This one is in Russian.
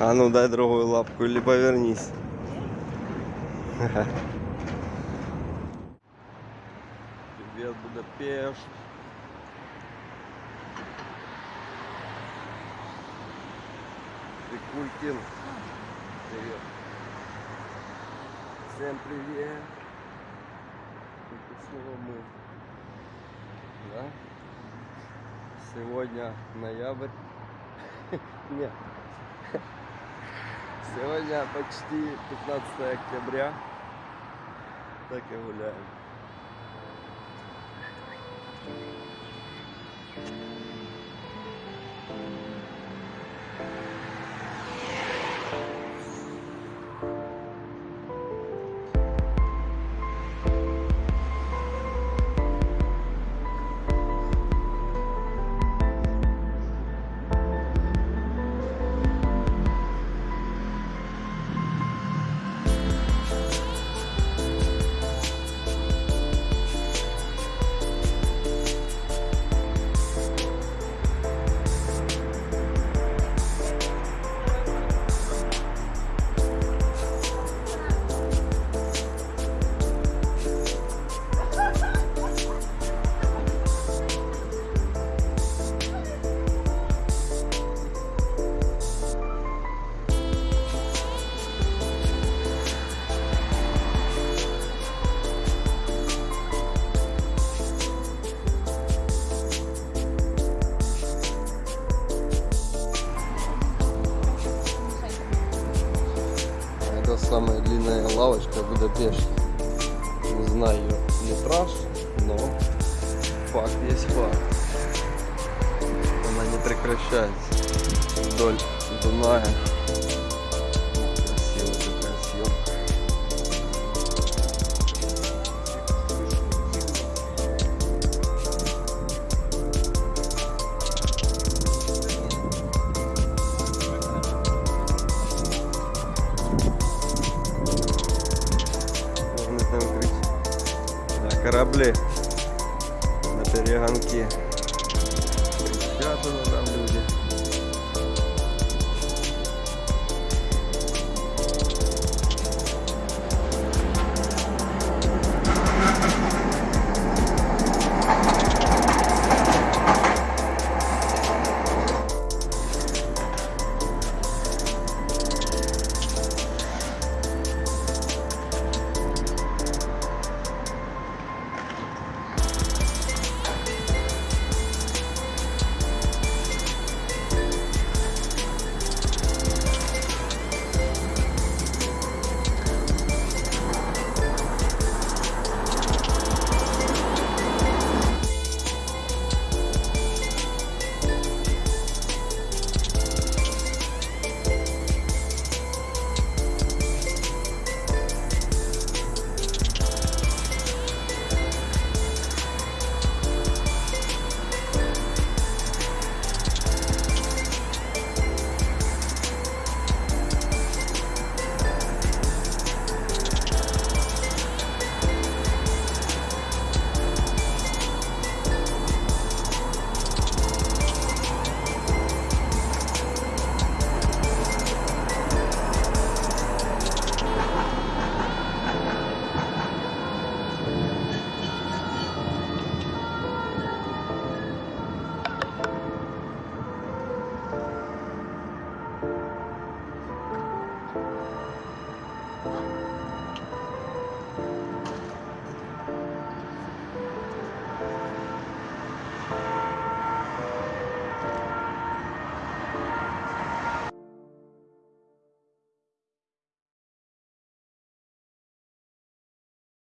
А ну дай другую лапку или повернись. Привет, Будапешт. Прикулькин. Привет. Всем привет. Это снова мы. Да? Сегодня ноябрь. Нет. Сегодня почти 15 октября. Так и гуляем. Самая длинная лавочка в Будапеште. Не знаю метраж, но факт есть факт. Она не прекращается вдоль Дуная. Корабли на перегонки.